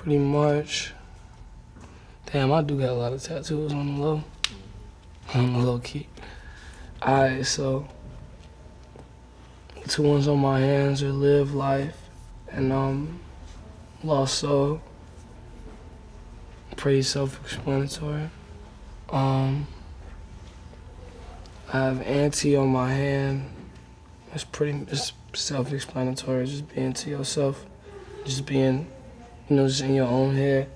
pretty much. Damn, I do got a lot of tattoos on the low. On the low key. Alright, so two ones on my hands are live life and um lost soul. Pretty self-explanatory. Um I have auntie on my hand. It's pretty it's self-explanatory, just being to yourself. Just being, you know, just in your own head.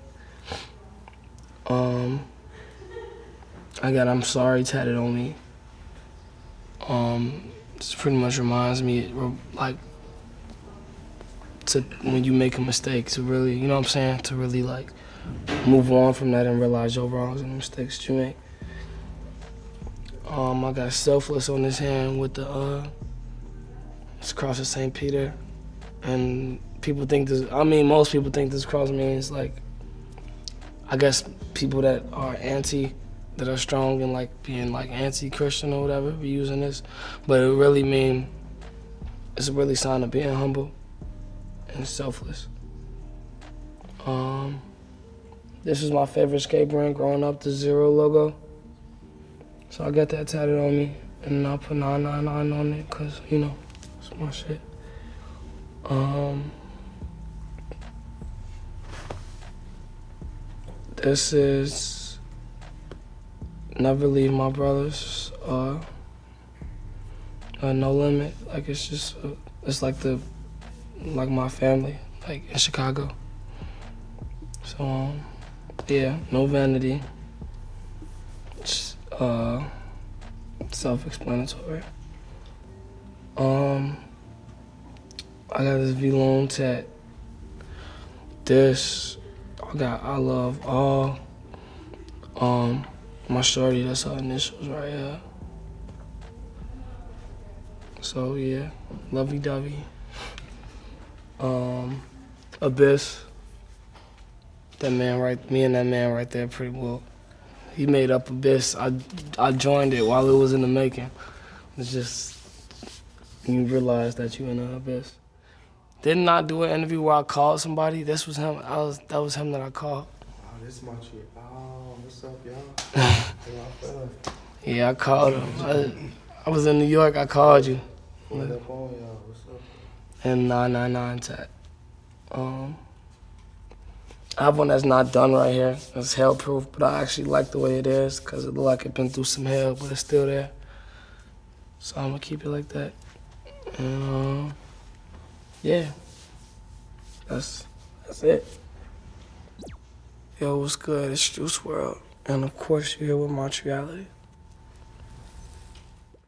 Um I got I'm sorry tatted on me. Um this pretty much reminds me like to when you make a mistake to really, you know what I'm saying, to really like move on from that and realize your wrongs and mistakes that you make. Um, I got selfless on this hand with the uh, it's cross of St. Peter, and people think this. I mean, most people think this cross means like, I guess people that are anti, that are strong and like being like anti-Christian or whatever, using this, but it really mean it's a really sign of being humble and selfless. Um, this is my favorite skate brand growing up, the Zero logo. So I got that tatted on me, and I put 999 on it, cause you know, it's my shit. Um, this is Never Leave My Brothers, uh, uh, No Limit, like it's just, uh, it's like the, like my family, like in Chicago. So, um, yeah, no vanity. Just, uh, self-explanatory. Um, I got this V-Lone tat. This, I love all. Um, my shorty, that's her initials right here. So yeah, lovey-dovey. Um, Abyss. That man right, me and that man right there pretty well. He made up Abyss. I, I joined it while it was in the making. It's just, you realize that you in an Abyss. Didn't I do an interview where I called somebody? This was him. I was, that was him that I called. Oh, this is my. Oh, what's up, y'all? yeah, I called him. I, I, was in New York. I called you. What up on y'all? What's up? And 999 tat. Um, I have one that's not done right here. It's hell proof, but I actually like the way it is because it look like it been through some hell, but it's still there. So I'm gonna keep it like that. And um, yeah, that's that's it. Yo, what's good? It's Juice WRLD, and of course you're here with Montreality.